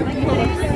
よ。